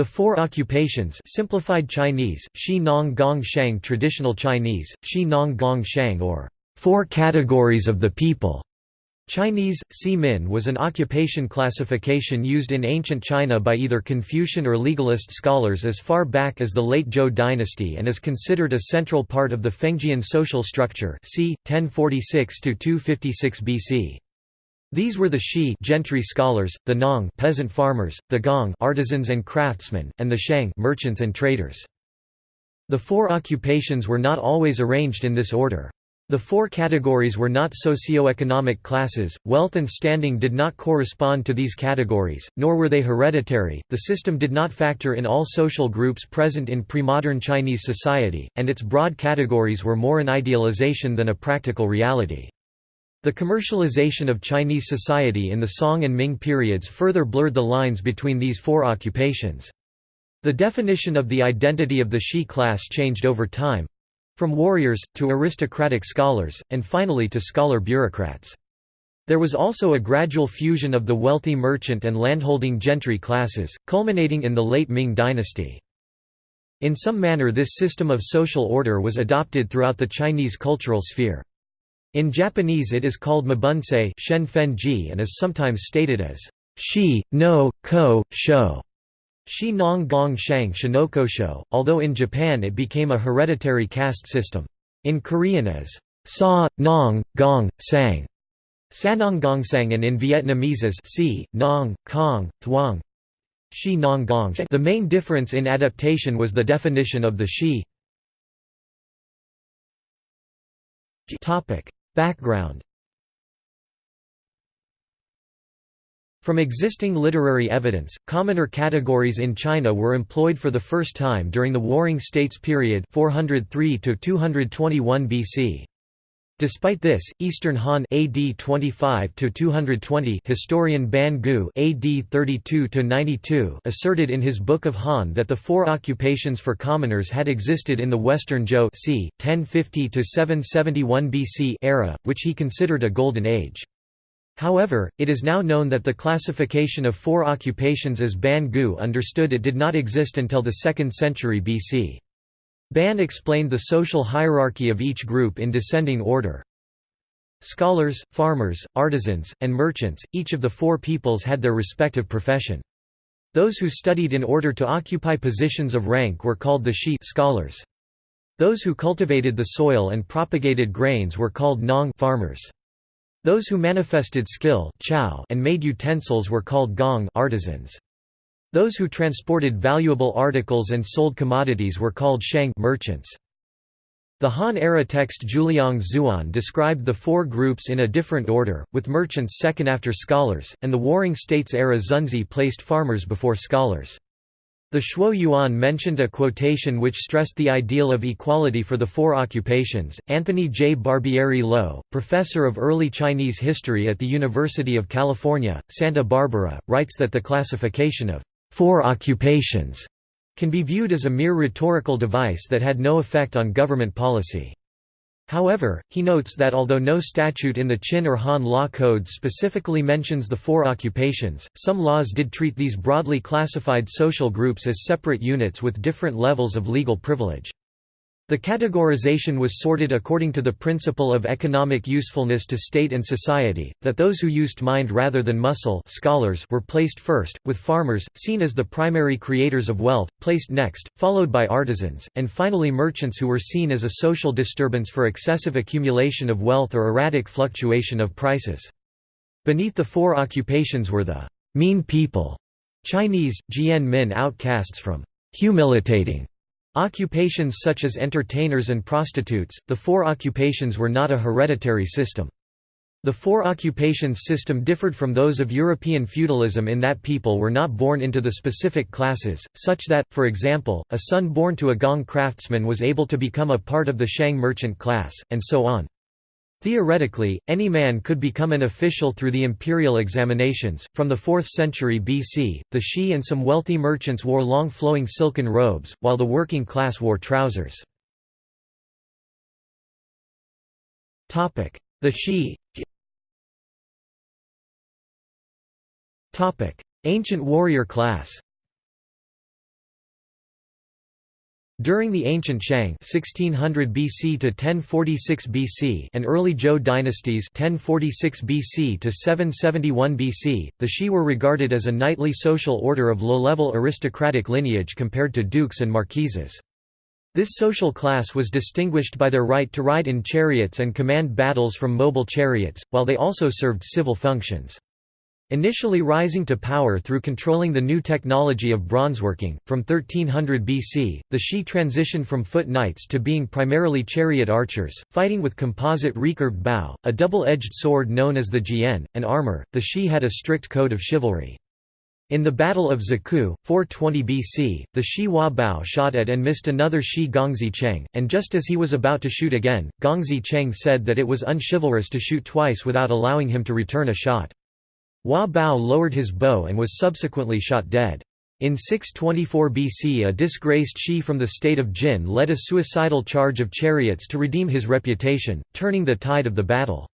The four occupations simplified Chinese, Shi Nong Gong Shang traditional Chinese, Shi Nong Gong Shang or four categories of the people. Chinese, Si Min was an occupation classification used in ancient China by either Confucian or legalist scholars as far back as the late Zhou dynasty and is considered a central part of the Fengjian social structure c. 1046–256 BC. These were the Shi gentry scholars, the Nong peasant farmers, the Gong artisans and craftsmen, and the Shang merchants and traders. The four occupations were not always arranged in this order. The four categories were not socio-economic classes, wealth and standing did not correspond to these categories, nor were they hereditary, the system did not factor in all social groups present in pre-modern Chinese society, and its broad categories were more an idealization than a practical reality. The commercialization of Chinese society in the Song and Ming periods further blurred the lines between these four occupations. The definition of the identity of the Shi class changed over time—from warriors, to aristocratic scholars, and finally to scholar bureaucrats. There was also a gradual fusion of the wealthy merchant and landholding gentry classes, culminating in the late Ming dynasty. In some manner this system of social order was adopted throughout the Chinese cultural sphere. In Japanese it is called mibunsei shen fen ji and is sometimes stated as shi, no, ko, sho. Shi nong gong shang shinokosho, although in Japan it became a hereditary caste system. In Korean as sa, nong, gong, sang, sanong gong sang and in Vietnamese as si, nong, kong, thuong, shi nong gong. The main difference in adaptation was the definition of the shi. Topic Background From existing literary evidence, commoner categories in China were employed for the first time during the Warring States period 403 221 BC. Despite this, Eastern Han AD 25 to 220 historian Ban Gu AD 32 to 92 asserted in his Book of Han that the four occupations for commoners had existed in the Western Zhou c. 1050 to 771 BC era, which he considered a golden age. However, it is now known that the classification of four occupations as Ban Gu understood it did not exist until the 2nd century BC. Ban explained the social hierarchy of each group in descending order. Scholars, farmers, artisans, and merchants, each of the four peoples had their respective profession. Those who studied in order to occupy positions of rank were called the Shi scholars. Those who cultivated the soil and propagated grains were called Nong farmers. Those who manifested skill and made utensils were called Gong artisans. Those who transported valuable articles and sold commodities were called shang merchants. The Han-era text Zhuliang Zuan described the four groups in a different order, with merchants second after scholars, and the Warring States-era Xunzi placed farmers before scholars. The Shuo Yuan mentioned a quotation which stressed the ideal of equality for the four occupations. Anthony J. Barbieri-Low, professor of early Chinese history at the University of California, Santa Barbara, writes that the classification of four occupations can be viewed as a mere rhetorical device that had no effect on government policy. However, he notes that although no statute in the Qin or Han law codes specifically mentions the four occupations, some laws did treat these broadly classified social groups as separate units with different levels of legal privilege. The categorization was sorted according to the principle of economic usefulness to state and society, that those who used mind rather than muscle scholars were placed first, with farmers, seen as the primary creators of wealth, placed next, followed by artisans, and finally merchants who were seen as a social disturbance for excessive accumulation of wealth or erratic fluctuation of prices. Beneath the four occupations were the mean people, Chinese, Jian Min outcasts from humilitating Occupations such as entertainers and prostitutes, the four occupations were not a hereditary system. The four occupations system differed from those of European feudalism in that people were not born into the specific classes, such that, for example, a son born to a Gong craftsman was able to become a part of the Shang merchant class, and so on. Theoretically, any man could become an official through the imperial examinations. From the 4th century BC, the Shi and some wealthy merchants wore long flowing silken robes, while the working class wore trousers. The Shi Ancient warrior class During the ancient Shang 1600 BC to 1046 BC and early Zhou dynasties 1046 BC to 771 BC, the Shi were regarded as a knightly social order of low-level aristocratic lineage compared to dukes and marquises. This social class was distinguished by their right to ride in chariots and command battles from mobile chariots, while they also served civil functions. Initially rising to power through controlling the new technology of bronzeworking, from 1300 BC, the Shi transitioned from foot knights to being primarily chariot archers, fighting with composite recurved bow, a double-edged sword known as the jian, and armor. The Shi had a strict code of chivalry. In the Battle of Ziku, 420 BC, the Shi Hua Bao shot at and missed another Shi Gongzi Cheng, and just as he was about to shoot again, Gongzi Cheng said that it was unchivalrous to shoot twice without allowing him to return a shot. Hua Bao lowered his bow and was subsequently shot dead. In 624 BC a disgraced Shi from the state of Jin led a suicidal charge of chariots to redeem his reputation, turning the tide of the battle.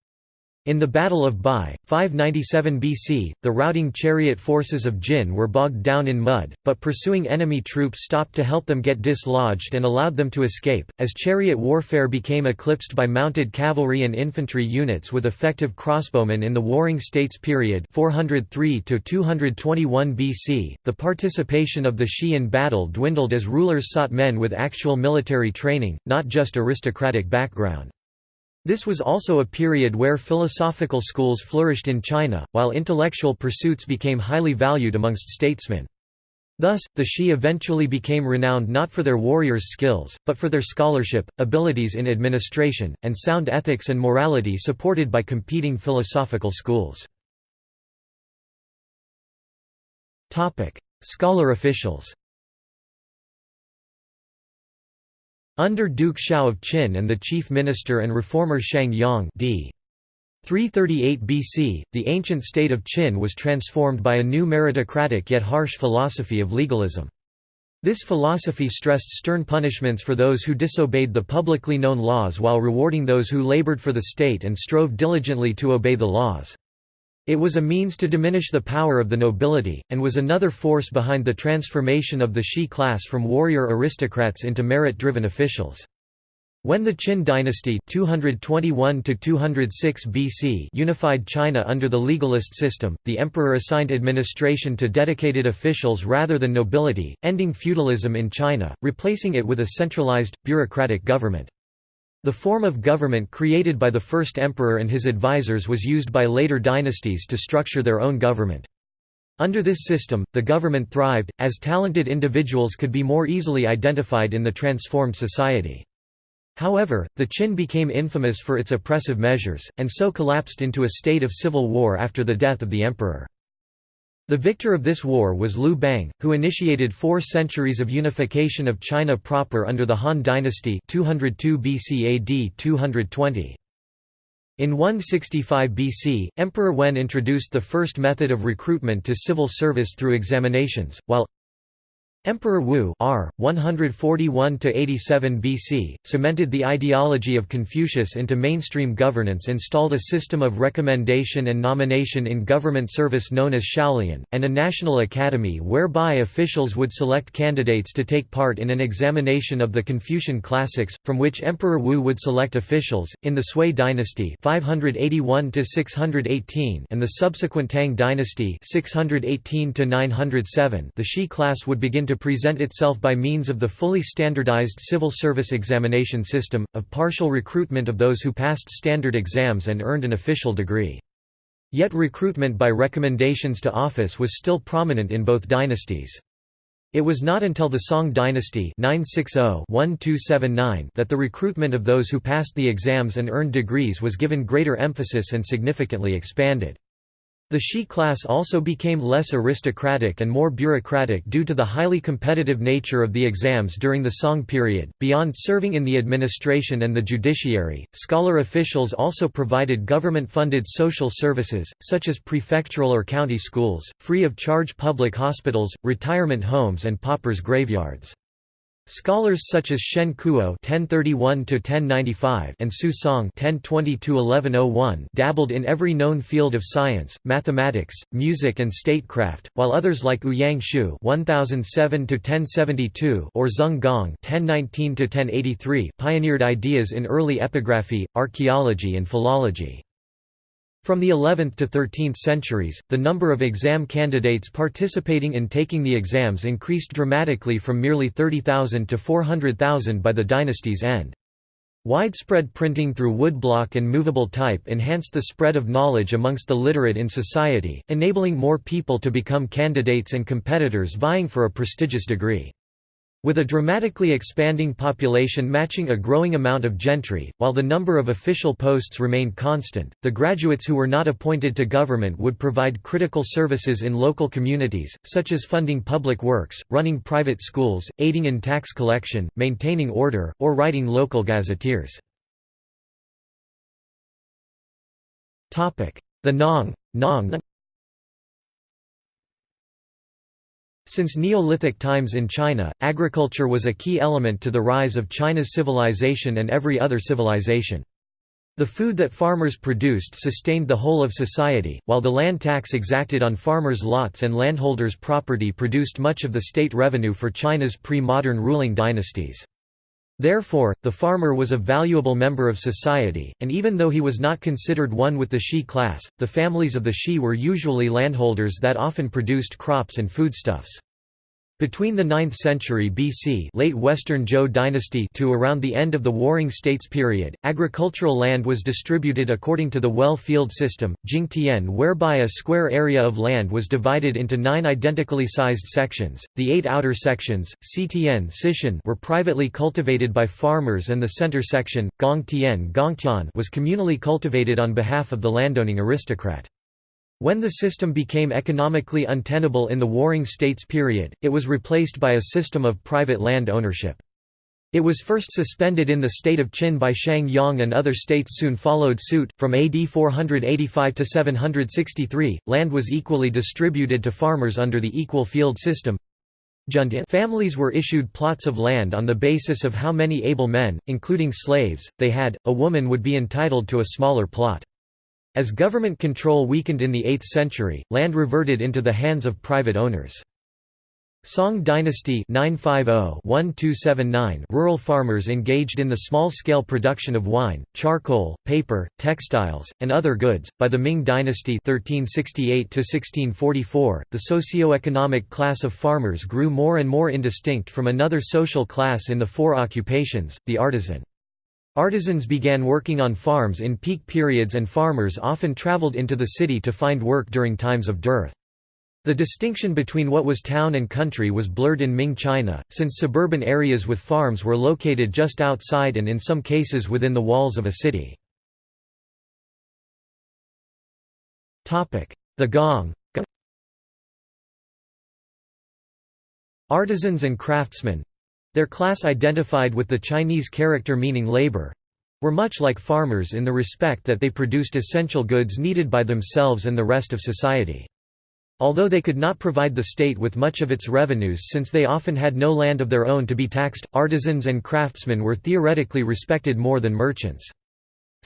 In the Battle of Bai, 597 BC, the routing chariot forces of Jin were bogged down in mud, but pursuing enemy troops stopped to help them get dislodged and allowed them to escape. As chariot warfare became eclipsed by mounted cavalry and infantry units with effective crossbowmen in the Warring States period 403 to 221 BC, the participation of the Shi in battle dwindled as rulers sought men with actual military training, not just aristocratic background. This was also a period where philosophical schools flourished in China, while intellectual pursuits became highly valued amongst statesmen. Thus, the Shi eventually became renowned not for their warriors' skills, but for their scholarship, abilities in administration, and sound ethics and morality supported by competing philosophical schools. Scholar officials Under Duke Xiao of Qin and the chief minister and reformer Shang Yang d. 338 BC, the ancient state of Qin was transformed by a new meritocratic yet harsh philosophy of legalism. This philosophy stressed stern punishments for those who disobeyed the publicly known laws while rewarding those who labored for the state and strove diligently to obey the laws. It was a means to diminish the power of the nobility, and was another force behind the transformation of the Shi class from warrior aristocrats into merit-driven officials. When the Qin dynasty 221 BC unified China under the legalist system, the emperor assigned administration to dedicated officials rather than nobility, ending feudalism in China, replacing it with a centralized, bureaucratic government. The form of government created by the first emperor and his advisors was used by later dynasties to structure their own government. Under this system, the government thrived, as talented individuals could be more easily identified in the transformed society. However, the Qin became infamous for its oppressive measures, and so collapsed into a state of civil war after the death of the emperor. The victor of this war was Liu Bang, who initiated four centuries of unification of China proper under the Han dynasty 202 BC AD 220. In 165 BC, Emperor Wen introduced the first method of recruitment to civil service through examinations, while Emperor Wu R. 141–87 BC, cemented the ideology of Confucius into mainstream governance installed a system of recommendation and nomination in government service known as Xiaolian, and a national academy whereby officials would select candidates to take part in an examination of the Confucian classics, from which Emperor Wu would select officials. In the Sui dynasty 581 and the subsequent Tang dynasty 618 the Shi class would begin to present itself by means of the fully standardized civil service examination system, of partial recruitment of those who passed standard exams and earned an official degree. Yet recruitment by recommendations to office was still prominent in both dynasties. It was not until the Song dynasty 960-1279 that the recruitment of those who passed the exams and earned degrees was given greater emphasis and significantly expanded. The Shi class also became less aristocratic and more bureaucratic due to the highly competitive nature of the exams during the Song period. Beyond serving in the administration and the judiciary, scholar officials also provided government funded social services, such as prefectural or county schools, free of charge public hospitals, retirement homes, and paupers' graveyards. Scholars such as Shen Kuo (1031–1095) and Su Song (1020–1101) dabbled in every known field of science, mathematics, music, and statecraft, while others like Ouyang Xiu (1007–1072) or Zeng Gong (1019–1083) pioneered ideas in early epigraphy, archaeology, and philology. From the 11th to 13th centuries, the number of exam candidates participating in taking the exams increased dramatically from merely 30,000 to 400,000 by the dynasty's end. Widespread printing through woodblock and movable type enhanced the spread of knowledge amongst the literate in society, enabling more people to become candidates and competitors vying for a prestigious degree. With a dramatically expanding population matching a growing amount of gentry, while the number of official posts remained constant, the graduates who were not appointed to government would provide critical services in local communities, such as funding public works, running private schools, aiding in tax collection, maintaining order, or writing local gazetteers. The Nong, Nong Since Neolithic times in China, agriculture was a key element to the rise of China's civilization and every other civilization. The food that farmers produced sustained the whole of society, while the land tax exacted on farmers' lots and landholders' property produced much of the state revenue for China's pre-modern ruling dynasties. Therefore, the farmer was a valuable member of society, and even though he was not considered one with the Shi class, the families of the Shi were usually landholders that often produced crops and foodstuffs. Between the 9th century BC late Western Zhou dynasty to around the end of the Warring States period, agricultural land was distributed according to the well-field system, Jingtian whereby a square area of land was divided into nine identically sized sections. The eight outer sections, Ctian Sishan were privately cultivated by farmers and the center section, Gongtian Gongtian was communally cultivated on behalf of the landowning aristocrat. When the system became economically untenable in the Warring States period, it was replaced by a system of private land ownership. It was first suspended in the state of Qin by Shang Yang and other states soon followed suit. From AD 485 to 763, land was equally distributed to farmers under the equal field system. Families were issued plots of land on the basis of how many able men, including slaves, they had. A woman would be entitled to a smaller plot. As government control weakened in the 8th century, land reverted into the hands of private owners. Song dynasty 950-1279 Rural farmers engaged in the small-scale production of wine, charcoal, paper, textiles, and other goods. By the Ming dynasty 1368 1644, the socio-economic class of farmers grew more and more indistinct from another social class in the four occupations, the artisan. Artisans began working on farms in peak periods and farmers often traveled into the city to find work during times of dearth. The distinction between what was town and country was blurred in Ming China, since suburban areas with farms were located just outside and in some cases within the walls of a city. The Gong Artisans and craftsmen, their class identified with the Chinese character meaning labor were much like farmers in the respect that they produced essential goods needed by themselves and the rest of society. Although they could not provide the state with much of its revenues since they often had no land of their own to be taxed, artisans and craftsmen were theoretically respected more than merchants.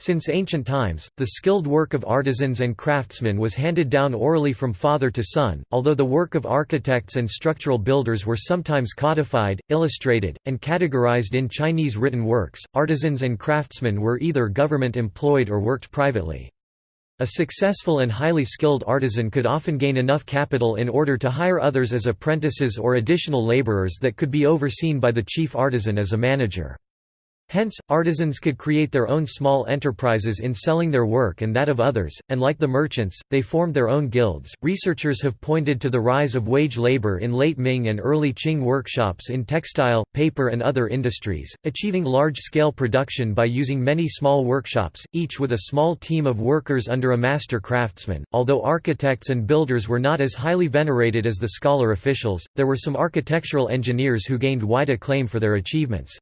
Since ancient times, the skilled work of artisans and craftsmen was handed down orally from father to son, although the work of architects and structural builders were sometimes codified, illustrated, and categorized in Chinese written works. Artisans and craftsmen were either government employed or worked privately. A successful and highly skilled artisan could often gain enough capital in order to hire others as apprentices or additional laborers that could be overseen by the chief artisan as a manager. Hence, artisans could create their own small enterprises in selling their work and that of others, and like the merchants, they formed their own guilds. Researchers have pointed to the rise of wage labor in late Ming and early Qing workshops in textile, paper, and other industries, achieving large scale production by using many small workshops, each with a small team of workers under a master craftsman. Although architects and builders were not as highly venerated as the scholar officials, there were some architectural engineers who gained wide acclaim for their achievements.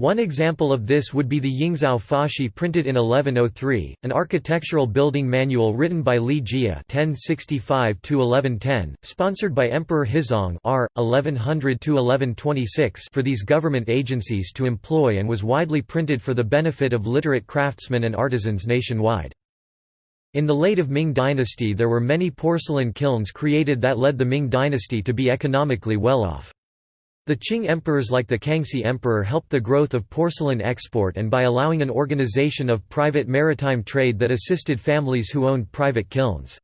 One example of this would be the Yingzao Fashi printed in 1103, an architectural building manual written by Li Jie (1065–1110), sponsored by Emperor Huizong (R. 1100–1126) for these government agencies to employ, and was widely printed for the benefit of literate craftsmen and artisans nationwide. In the late of Ming dynasty there were many porcelain kilns created that led the Ming dynasty to be economically well off. The Qing emperors like the Kangxi emperor helped the growth of porcelain export and by allowing an organization of private maritime trade that assisted families who owned private kilns.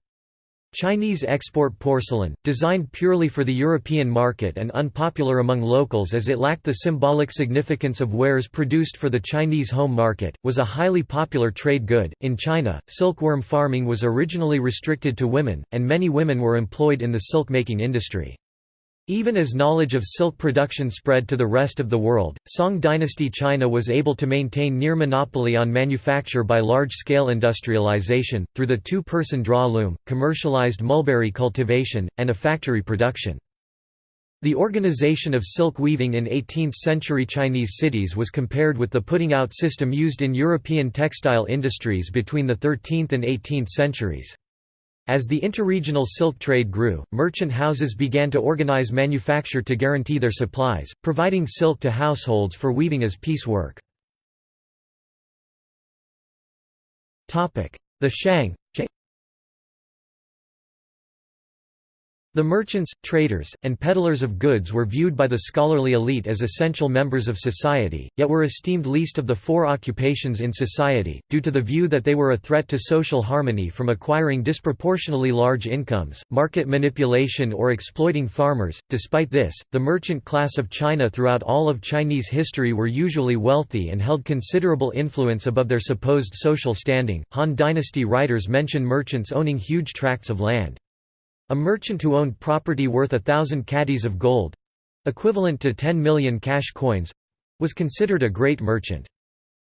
Chinese export porcelain, designed purely for the European market and unpopular among locals as it lacked the symbolic significance of wares produced for the Chinese home market, was a highly popular trade good. In China, silkworm farming was originally restricted to women, and many women were employed in the silk making industry. Even as knowledge of silk production spread to the rest of the world, Song dynasty China was able to maintain near monopoly on manufacture by large-scale industrialization, through the two-person draw loom, commercialized mulberry cultivation, and a factory production. The organization of silk weaving in 18th-century Chinese cities was compared with the putting-out system used in European textile industries between the 13th and 18th centuries. As the interregional silk trade grew, merchant houses began to organize manufacture to guarantee their supplies, providing silk to households for weaving as piecework. The Shang The merchants, traders, and peddlers of goods were viewed by the scholarly elite as essential members of society, yet were esteemed least of the four occupations in society, due to the view that they were a threat to social harmony from acquiring disproportionately large incomes, market manipulation or exploiting farmers. Despite this, the merchant class of China throughout all of Chinese history were usually wealthy and held considerable influence above their supposed social standing. Han dynasty writers mention merchants owning huge tracts of land. A merchant who owned property worth a thousand catties of gold—equivalent to 10 million cash coins—was considered a great merchant.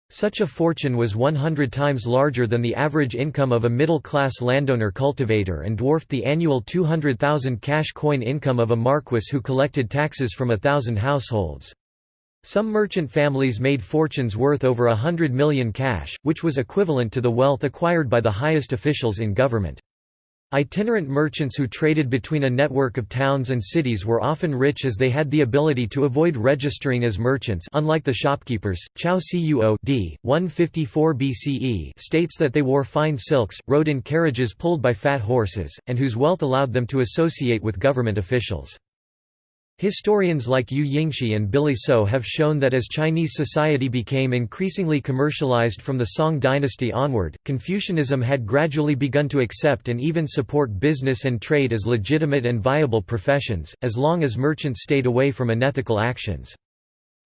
Such a fortune was 100 times larger than the average income of a middle-class landowner cultivator and dwarfed the annual 200,000 cash coin income of a marquis who collected taxes from a thousand households. Some merchant families made fortunes worth over a hundred million cash, which was equivalent to the wealth acquired by the highest officials in government. Itinerant merchants who traded between a network of towns and cities were often rich as they had the ability to avoid registering as merchants unlike the shopkeepers. Chao Cuo d. 154 BCE states that they wore fine silks, rode in carriages pulled by fat horses, and whose wealth allowed them to associate with government officials. Historians like Yu Yingshi and Billy So have shown that as Chinese society became increasingly commercialized from the Song dynasty onward, Confucianism had gradually begun to accept and even support business and trade as legitimate and viable professions, as long as merchants stayed away from unethical actions.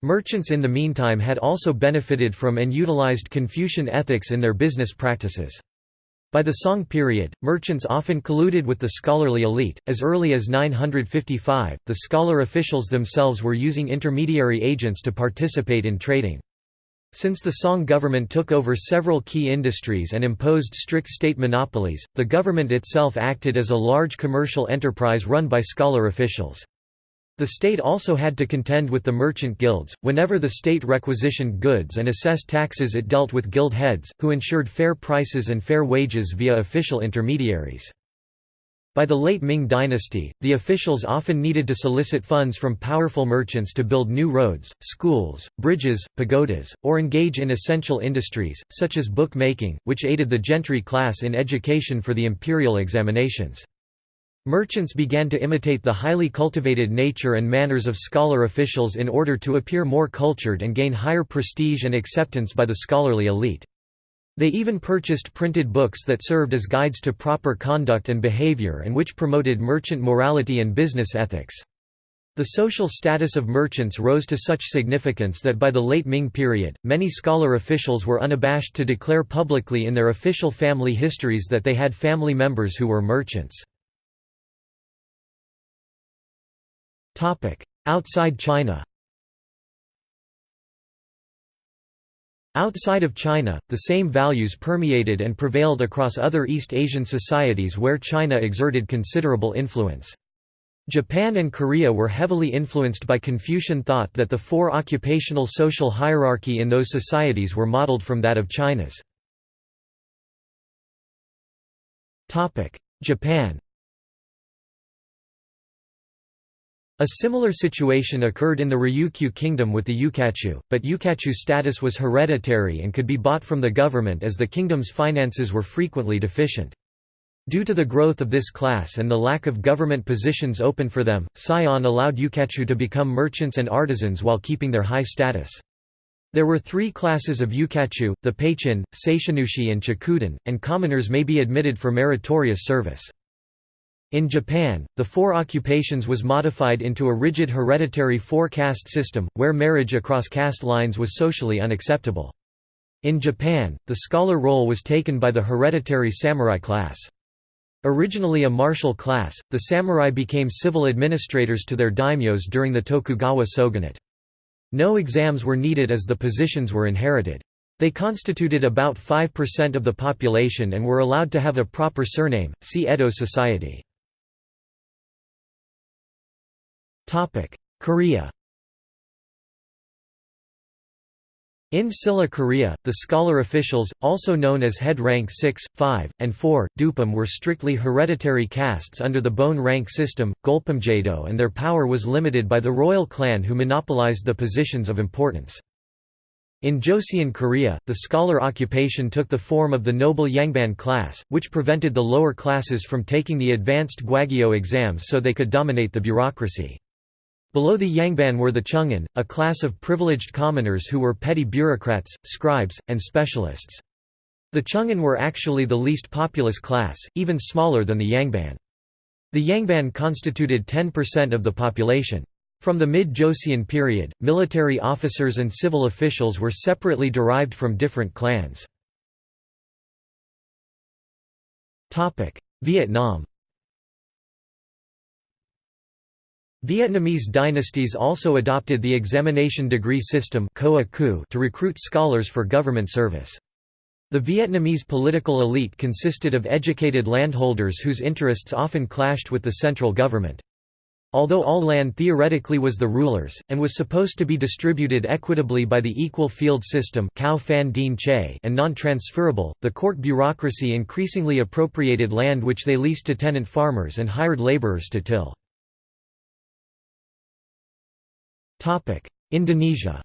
Merchants in the meantime had also benefited from and utilized Confucian ethics in their business practices. By the Song period, merchants often colluded with the scholarly elite. As early as 955, the scholar officials themselves were using intermediary agents to participate in trading. Since the Song government took over several key industries and imposed strict state monopolies, the government itself acted as a large commercial enterprise run by scholar officials. The state also had to contend with the merchant guilds. Whenever the state requisitioned goods and assessed taxes, it dealt with guild heads, who ensured fair prices and fair wages via official intermediaries. By the late Ming dynasty, the officials often needed to solicit funds from powerful merchants to build new roads, schools, bridges, pagodas, or engage in essential industries, such as book-making, which aided the gentry class in education for the imperial examinations. Merchants began to imitate the highly cultivated nature and manners of scholar officials in order to appear more cultured and gain higher prestige and acceptance by the scholarly elite. They even purchased printed books that served as guides to proper conduct and behavior and which promoted merchant morality and business ethics. The social status of merchants rose to such significance that by the late Ming period, many scholar officials were unabashed to declare publicly in their official family histories that they had family members who were merchants. Outside China Outside of China, the same values permeated and prevailed across other East Asian societies where China exerted considerable influence. Japan and Korea were heavily influenced by Confucian thought that the four occupational social hierarchy in those societies were modeled from that of China's. Japan A similar situation occurred in the Ryukyu kingdom with the yukachu, but yukachu status was hereditary and could be bought from the government as the kingdom's finances were frequently deficient. Due to the growth of this class and the lack of government positions open for them, Sai On allowed yukachu to become merchants and artisans while keeping their high status. There were three classes of yukachu, the peichin, seishinushi and chikuden, and commoners may be admitted for meritorious service. In Japan, the four occupations was modified into a rigid hereditary four-caste system, where marriage across caste lines was socially unacceptable. In Japan, the scholar role was taken by the hereditary samurai class. Originally a martial class, the samurai became civil administrators to their daimyos during the Tokugawa shogunate. No exams were needed as the positions were inherited. They constituted about 5% of the population and were allowed to have a proper surname, see Edo society. Korea In Silla Korea, the scholar officials, also known as head rank 6, 5, and 4, dupam were strictly hereditary castes under the bone rank system, golpamjado and their power was limited by the royal clan who monopolized the positions of importance. In Joseon Korea, the scholar occupation took the form of the noble Yangban class, which prevented the lower classes from taking the advanced gwageo exams so they could dominate the bureaucracy. Below the Yangban were the Chung'an, a class of privileged commoners who were petty bureaucrats, scribes, and specialists. The Chung'an were actually the least populous class, even smaller than the Yangban. The Yangban constituted 10% of the population. From the mid-Joseon period, military officers and civil officials were separately derived from different clans. Vietnam Vietnamese dynasties also adopted the examination degree system to recruit scholars for government service. The Vietnamese political elite consisted of educated landholders whose interests often clashed with the central government. Although all land theoretically was the ruler's, and was supposed to be distributed equitably by the equal field system and non-transferable, the court bureaucracy increasingly appropriated land which they leased to tenant farmers and hired laborers to till. Indonesia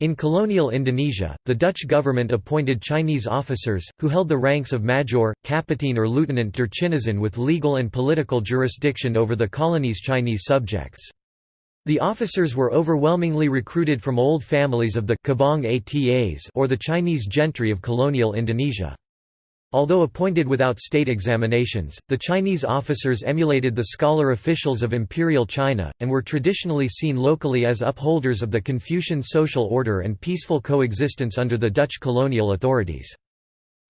In colonial Indonesia, the Dutch government appointed Chinese officers, who held the ranks of major, captain or lieutenant der Chinesen with legal and political jurisdiction over the colony's Chinese subjects. The officers were overwhelmingly recruited from old families of the Cabang Atas or the Chinese gentry of colonial Indonesia. Although appointed without state examinations, the Chinese officers emulated the scholar officials of imperial China, and were traditionally seen locally as upholders of the Confucian social order and peaceful coexistence under the Dutch colonial authorities.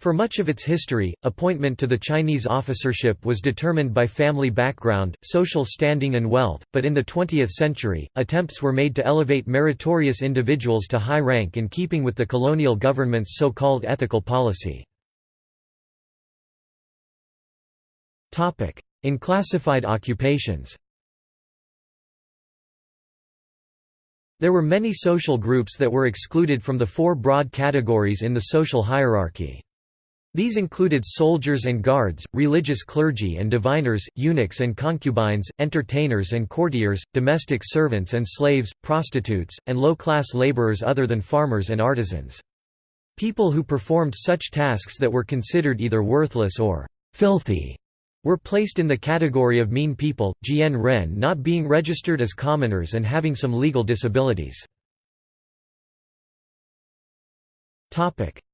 For much of its history, appointment to the Chinese officership was determined by family background, social standing and wealth, but in the 20th century, attempts were made to elevate meritorious individuals to high rank in keeping with the colonial government's so-called ethical policy. In classified occupations There were many social groups that were excluded from the four broad categories in the social hierarchy. These included soldiers and guards, religious clergy and diviners, eunuchs and concubines, entertainers and courtiers, domestic servants and slaves, prostitutes, and low-class laborers other than farmers and artisans. People who performed such tasks that were considered either worthless or filthy were placed in the category of mean people, Jian Ren not being registered as commoners and having some legal disabilities.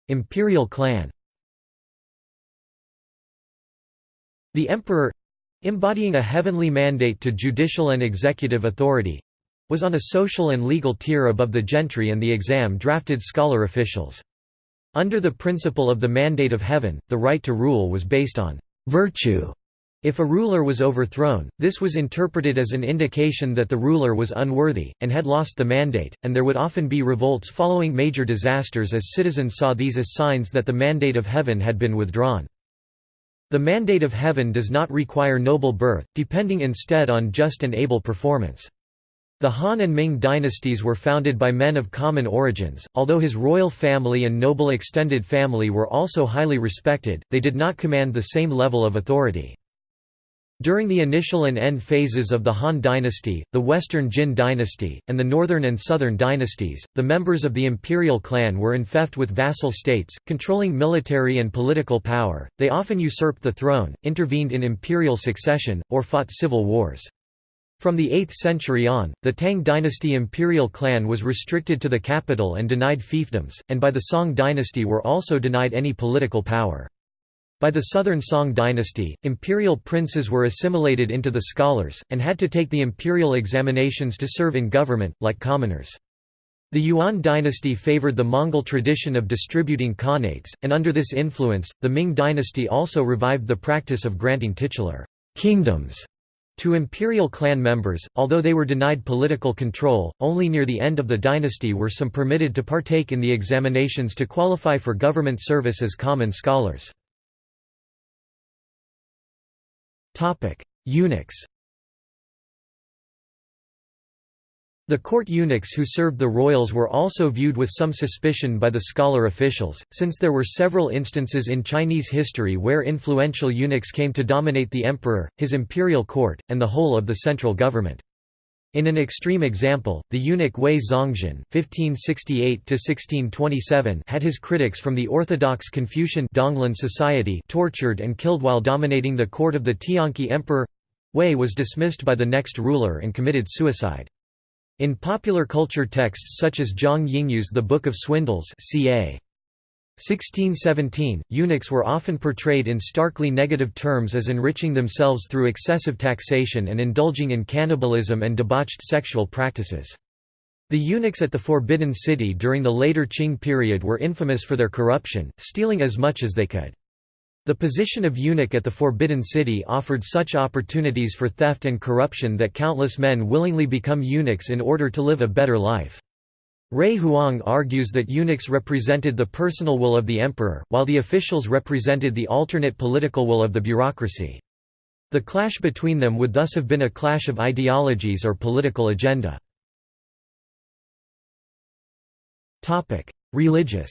Imperial clan The emperor—embodying a heavenly mandate to judicial and executive authority—was on a social and legal tier above the gentry and the exam-drafted scholar officials. Under the principle of the mandate of heaven, the right to rule was based on virtue if a ruler was overthrown, this was interpreted as an indication that the ruler was unworthy, and had lost the mandate, and there would often be revolts following major disasters as citizens saw these as signs that the mandate of heaven had been withdrawn. The mandate of heaven does not require noble birth, depending instead on just and able performance. The Han and Ming dynasties were founded by men of common origins, although his royal family and noble extended family were also highly respected, they did not command the same level of authority. During the initial and end phases of the Han dynasty, the Western Jin dynasty, and the Northern and Southern dynasties, the members of the imperial clan were enfeoffed with vassal states, controlling military and political power, they often usurped the throne, intervened in imperial succession, or fought civil wars. From the 8th century on, the Tang dynasty imperial clan was restricted to the capital and denied fiefdoms, and by the Song dynasty were also denied any political power. By the Southern Song dynasty, imperial princes were assimilated into the scholars, and had to take the imperial examinations to serve in government, like commoners. The Yuan dynasty favored the Mongol tradition of distributing khanates, and under this influence, the Ming dynasty also revived the practice of granting titular kingdoms to imperial clan members, although they were denied political control, only near the end of the dynasty were some permitted to partake in the examinations to qualify for government service as common scholars. Eunuchs The court eunuchs who served the royals were also viewed with some suspicion by the scholar officials, since there were several instances in Chinese history where influential eunuchs came to dominate the emperor, his imperial court, and the whole of the central government. In an extreme example, the eunuch Wei Zhongxian (1568–1627) had his critics from the orthodox Confucian Donglin society tortured and killed while dominating the court of the Tianqi emperor. Wei was dismissed by the next ruler and committed suicide. In popular culture texts such as Zhang Yingyu's The Book of Swindles, ca. 1617, eunuchs were often portrayed in starkly negative terms as enriching themselves through excessive taxation and indulging in cannibalism and debauched sexual practices. The eunuchs at the Forbidden City during the later Qing period were infamous for their corruption, stealing as much as they could. The position of eunuch at the Forbidden City offered such opportunities for theft and corruption that countless men willingly become eunuchs in order to live a better life. Ray Huang argues that eunuchs represented the personal will of the emperor, while the officials represented the alternate political will of the bureaucracy. The clash between them would thus have been a clash of ideologies or political agenda. Religious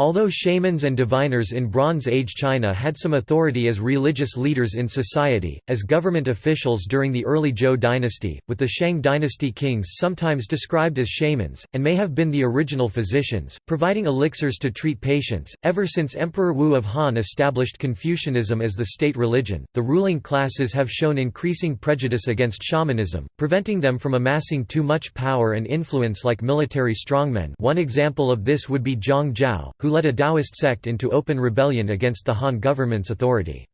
Although shamans and diviners in Bronze Age China had some authority as religious leaders in society, as government officials during the early Zhou dynasty, with the Shang dynasty kings sometimes described as shamans, and may have been the original physicians, providing elixirs to treat patients, ever since Emperor Wu of Han established Confucianism as the state religion, the ruling classes have shown increasing prejudice against shamanism, preventing them from amassing too much power and influence like military strongmen. One example of this would be Zhang Zhao, who led a Taoist sect into open rebellion against the Han government's authority.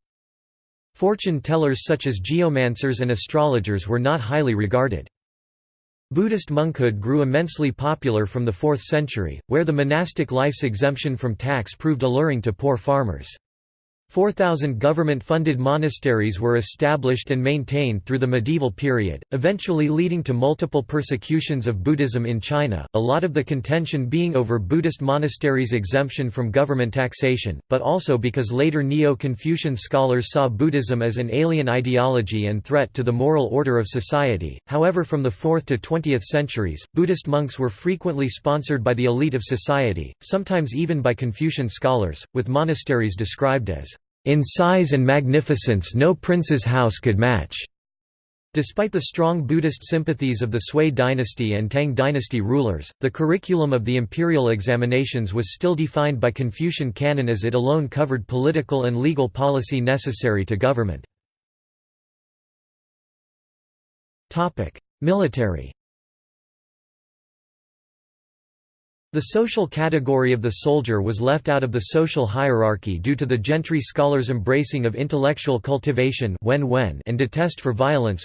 Fortune tellers such as geomancers and astrologers were not highly regarded. Buddhist monkhood grew immensely popular from the 4th century, where the monastic life's exemption from tax proved alluring to poor farmers. 4,000 government-funded monasteries were established and maintained through the medieval period, eventually leading to multiple persecutions of Buddhism in China, a lot of the contention being over Buddhist monasteries' exemption from government taxation, but also because later Neo-Confucian scholars saw Buddhism as an alien ideology and threat to the moral order of society. However from the 4th to 20th centuries, Buddhist monks were frequently sponsored by the elite of society, sometimes even by Confucian scholars, with monasteries described as in size and magnificence no prince's house could match. Despite the strong Buddhist sympathies of the Sui dynasty and Tang dynasty rulers, the curriculum of the imperial examinations was still defined by Confucian canon as it alone covered political and legal policy necessary to government. Military The social category of the soldier was left out of the social hierarchy due to the gentry scholars' embracing of intellectual cultivation and detest for violence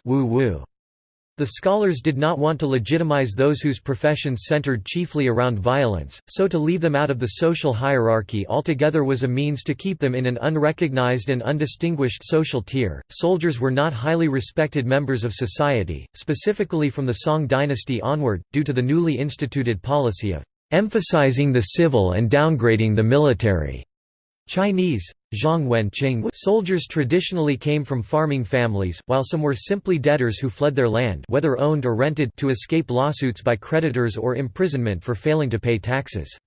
the scholars did not want to legitimize those whose professions centered chiefly around violence, so to leave them out of the social hierarchy altogether was a means to keep them in an unrecognized and undistinguished social tier. Soldiers were not highly respected members of society, specifically from the Song dynasty onward, due to the newly instituted policy of emphasizing the civil and downgrading the military. Chinese, Zhang Wenqing soldiers traditionally came from farming families, while some were simply debtors who fled their land whether owned or rented to escape lawsuits by creditors or imprisonment for failing to pay taxes.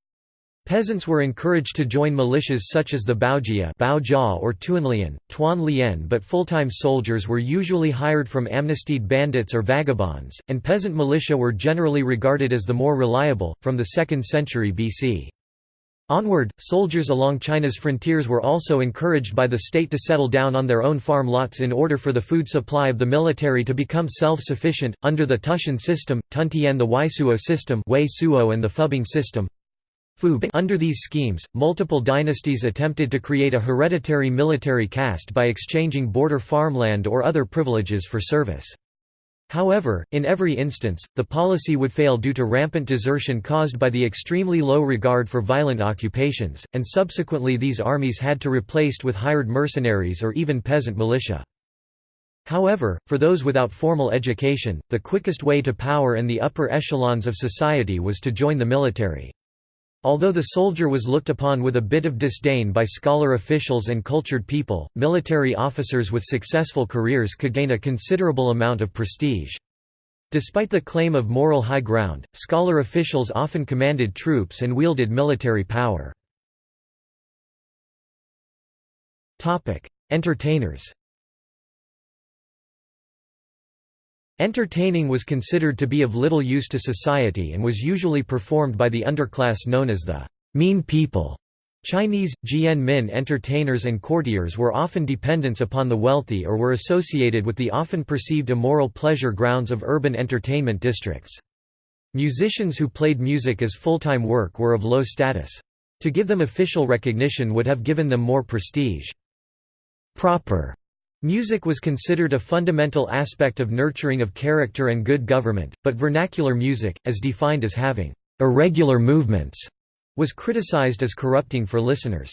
Peasants were encouraged to join militias such as the Baojia or Tuanlian, Tuan Lian but full-time soldiers were usually hired from amnestied bandits or vagabonds, and peasant militia were generally regarded as the more reliable, from the 2nd century BC. Onward, soldiers along China's frontiers were also encouraged by the state to settle down on their own farm lots in order for the food supply of the military to become self-sufficient, under the Tushan system, Tuntian the Weisuo system and the Fubing system. Under these schemes, multiple dynasties attempted to create a hereditary military caste by exchanging border farmland or other privileges for service. However, in every instance, the policy would fail due to rampant desertion caused by the extremely low regard for violent occupations, and subsequently these armies had to be replaced with hired mercenaries or even peasant militia. However, for those without formal education, the quickest way to power and the upper echelons of society was to join the military. Although the soldier was looked upon with a bit of disdain by scholar officials and cultured people, military officers with successful careers could gain a considerable amount of prestige. Despite the claim of moral high ground, scholar officials often commanded troops and wielded military power. Entertainers Entertaining was considered to be of little use to society and was usually performed by the underclass known as the mean people. Chinese, Jian Min entertainers and courtiers were often dependents upon the wealthy or were associated with the often perceived immoral pleasure grounds of urban entertainment districts. Musicians who played music as full-time work were of low status. To give them official recognition would have given them more prestige. Proper Music was considered a fundamental aspect of nurturing of character and good government, but vernacular music, as defined as having irregular movements, was criticized as corrupting for listeners.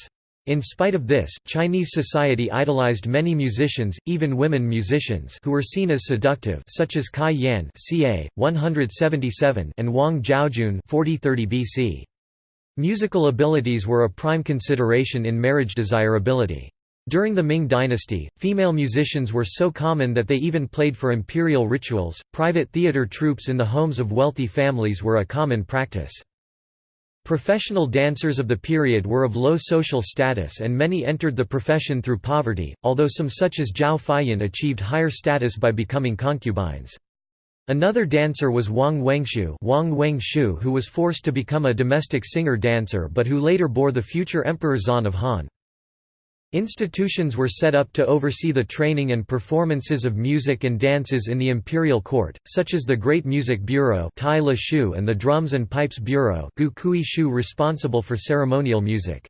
In spite of this, Chinese society idolized many musicians, even women musicians who were seen as seductive such as Cai Yan ca. 177 and Wang Zhaojun 4030 BC. Musical abilities were a prime consideration in marriage desirability. During the Ming dynasty, female musicians were so common that they even played for imperial rituals. Private theater troupes in the homes of wealthy families were a common practice. Professional dancers of the period were of low social status and many entered the profession through poverty, although some such as Zhao Feiyan achieved higher status by becoming concubines. Another dancer was Wang Wengxu, Wang Wengxu who was forced to become a domestic singer-dancer but who later bore the future Emperor Xuan of Han. Institutions were set up to oversee the training and performances of music and dances in the imperial court, such as the Great Music Bureau and the Drums and Pipes Bureau responsible for ceremonial music.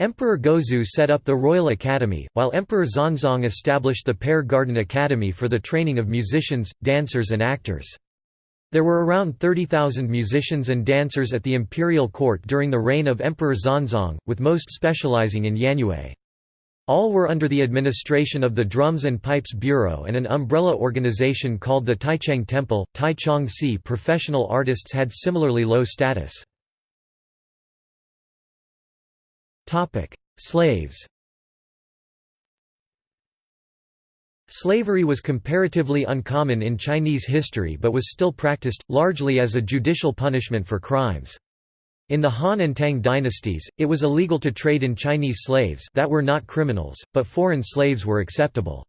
Emperor Gaozu set up the Royal Academy, while Emperor Xuanzong established the Pear Garden Academy for the training of musicians, dancers and actors. There were around 30,000 musicians and dancers at the imperial court during the reign of Emperor Xuanzong, with most specializing in Yanyue. All were under the administration of the Drums and Pipes Bureau and an umbrella organization called the Taichang Temple. Taichang Si professional artists had similarly low status. Slaves Slavery was comparatively uncommon in Chinese history but was still practiced, largely as a judicial punishment for crimes. In the Han and Tang dynasties, it was illegal to trade in Chinese slaves that were not criminals, but foreign slaves were acceptable.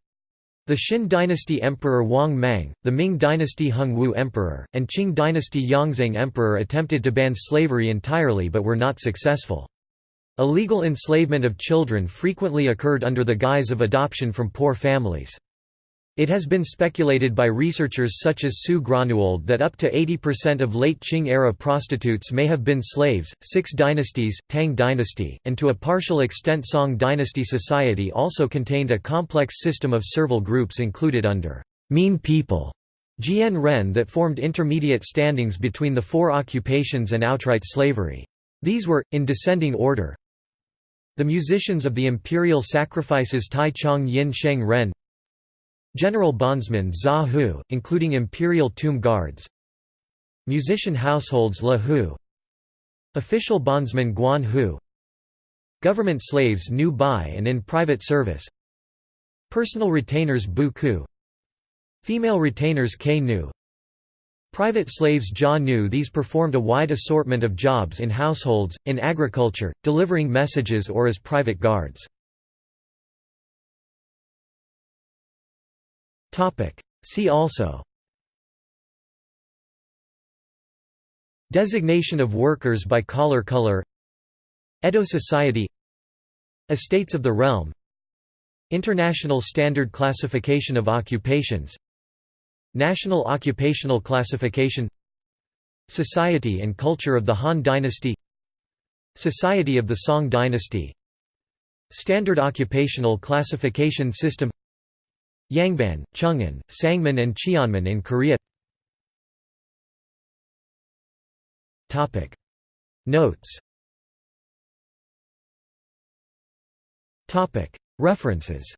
The Xin dynasty emperor Wang Mang, the Ming dynasty Hongwu emperor, and Qing dynasty Yongzheng emperor attempted to ban slavery entirely but were not successful. Illegal enslavement of children frequently occurred under the guise of adoption from poor families. It has been speculated by researchers such as Sue Gronewold that up to 80% of late Qing-era prostitutes may have been slaves. Six dynasties, Tang dynasty, and to a partial extent Song dynasty society also contained a complex system of servile groups included under mean people Jian Ren that formed intermediate standings between the four occupations and outright slavery. These were, in descending order, the musicians of the imperial sacrifices Tai Chang Yin Sheng Ren General bondsmen Za Hu, including imperial tomb guards. Musician households La Hu. Official bondsman Guan Hu. Government slaves nu by and in private service. Personal retainers bu ku. Female retainers k nu. Private slaves ja nu These performed a wide assortment of jobs in households, in agriculture, delivering messages or as private guards. See also. Designation of workers by collar color. Edo Society. Estates of the Realm. International Standard Classification of Occupations. National Occupational Classification. Society and Culture of the Han Dynasty. Society of the Song Dynasty. Standard Occupational Classification System Yangban, Jungin, Sangmin and Cheonmin in Korea. Notes. References